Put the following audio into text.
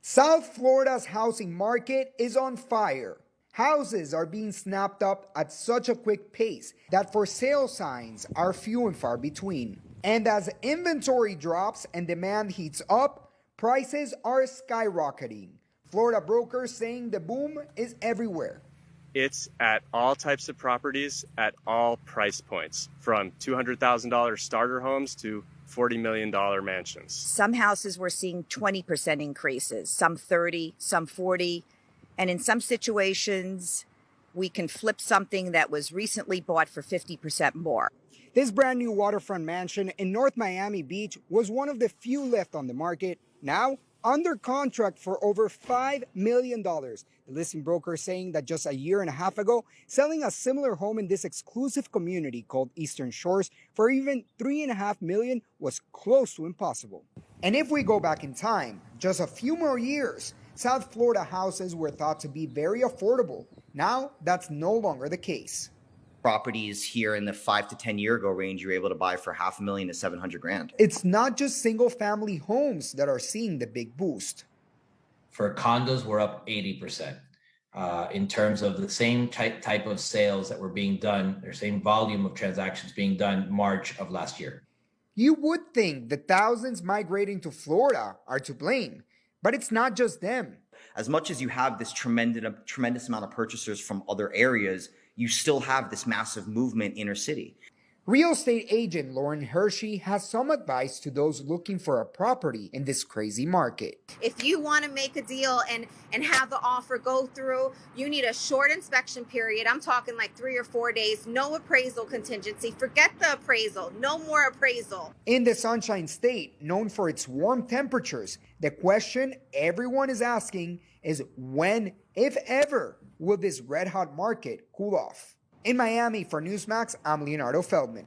South Florida's housing market is on fire. Houses are being snapped up at such a quick pace that for sale signs are few and far between. And as inventory drops and demand heats up, prices are skyrocketing. Florida brokers saying the boom is everywhere. It's at all types of properties at all price points, from $200,000 starter homes to $40 million mansions. Some houses we're seeing 20% increases, some 30, some 40. And in some situations, we can flip something that was recently bought for 50% more. This brand new waterfront mansion in North Miami Beach was one of the few left on the market. Now, under contract for over $5 million. The listing broker saying that just a year and a half ago, selling a similar home in this exclusive community called Eastern Shores for even 3.5 million was close to impossible. And if we go back in time, just a few more years, South Florida houses were thought to be very affordable. Now, that's no longer the case properties here in the five to 10 year ago range, you're able to buy for half a million to 700 grand. It's not just single family homes that are seeing the big boost. For condos, we're up 80%. Uh, in terms of the same type, type of sales that were being done, or same volume of transactions being done March of last year. You would think the thousands migrating to Florida are to blame, but it's not just them. As much as you have this tremendous, tremendous amount of purchasers from other areas, you still have this massive movement inner city. Real estate agent Lauren Hershey has some advice to those looking for a property in this crazy market. If you want to make a deal and and have the offer go through, you need a short inspection period. I'm talking like 3 or 4 days, no appraisal contingency. Forget the appraisal, no more appraisal. In the Sunshine State, known for its warm temperatures, the question everyone is asking is when, if ever, will this red hot market cool off? In Miami for Newsmax, I'm Leonardo Feldman.